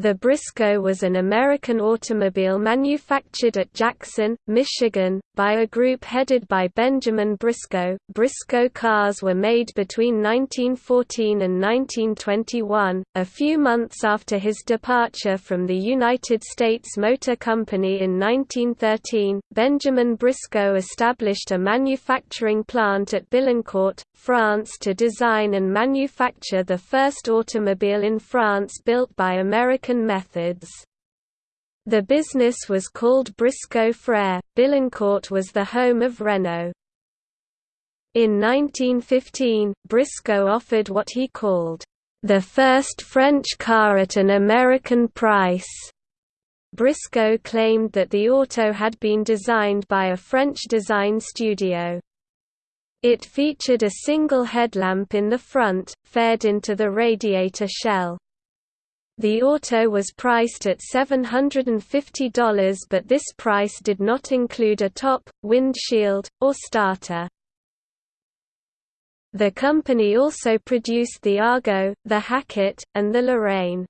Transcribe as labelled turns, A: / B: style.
A: The Briscoe was an American automobile manufactured at Jackson, Michigan, by a group headed by Benjamin Briscoe. Briscoe cars were made between 1914 and 1921. A few months after his departure from the United States Motor Company in 1913, Benjamin Briscoe established a manufacturing plant at Billancourt, France to design and manufacture the first automobile in France built by American American methods. The business was called Briscoe Frere. Billancourt was the home of Renault. In 1915, Briscoe offered what he called the first French car at an American price. Briscoe claimed that the auto had been designed by a French design studio. It featured a single headlamp in the front, fed into the radiator shell. The auto was priced at $750 but this price did not include a top, windshield, or starter. The company also produced the Argo, the Hackett, and the Lorraine.